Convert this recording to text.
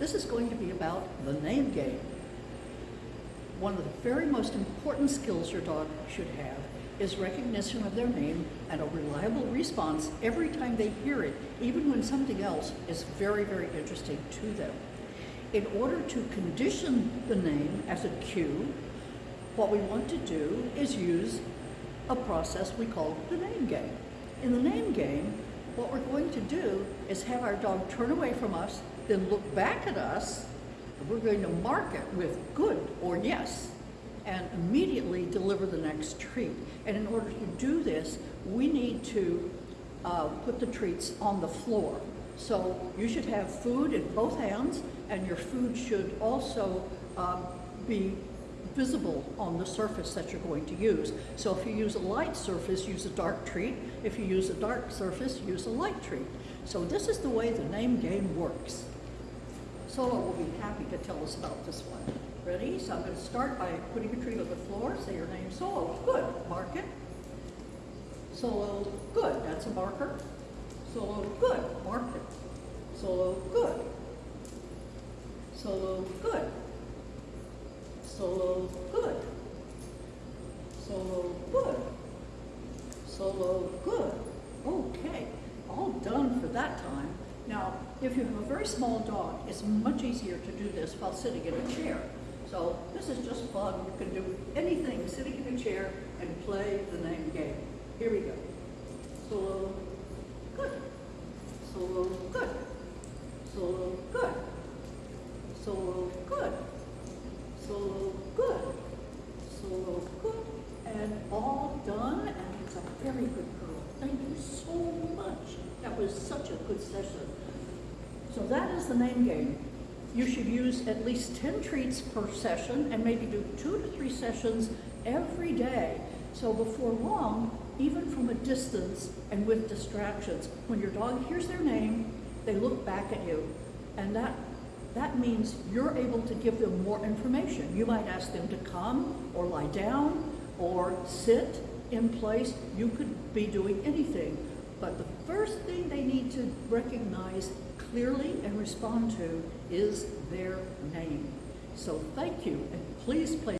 This is going to be about the name game. One of the very most important skills your dog should have is recognition of their name and a reliable response every time they hear it, even when something else is very, very interesting to them. In order to condition the name as a cue, what we want to do is use a process we call the name game. In the name game, what we're going to do is have our dog turn away from us, then look back at us, and we're going to mark it with good or yes, and immediately deliver the next treat. And in order to do this, we need to uh, put the treats on the floor. So you should have food in both hands, and your food should also um, be visible on the surface that you're going to use. So if you use a light surface, use a dark treat. If you use a dark surface, use a light treat. So this is the way the name game works. Solo will be happy to tell us about this one. Ready? So I'm going to start by putting a treat on the floor. Say your name, Solo. Good. Mark it. Solo. Good. That's a marker. Solo. Good. Mark it. Solo. Good. Solo. Good. Solo. Good. Solo. Good. Solo. Good. Okay. All done for that time. Now, if you have a very small dog, it's much easier to do this while sitting in a chair. So this is just fun. You can do anything sitting in a chair and play the name game. Here we go. Solo, good. Solo, good. Solo, good. Solo, good. Solo, good. Solo, good. And all done, and it's a very good girl. Thank you so much. That was such a good session. So that is the name game. You should use at least 10 treats per session and maybe do two to three sessions every day. So before long, even from a distance and with distractions, when your dog hears their name, they look back at you. And that, that means you're able to give them more information. You might ask them to come or lie down or sit in place. You could be doing anything. But the first thing they need to recognize clearly and respond to is their name. So thank you, and please play